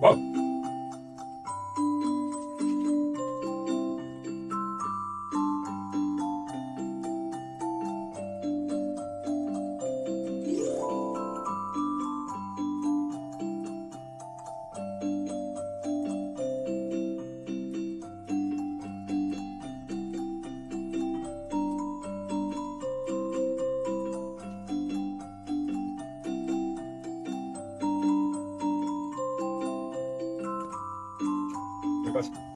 Whoa. Bye.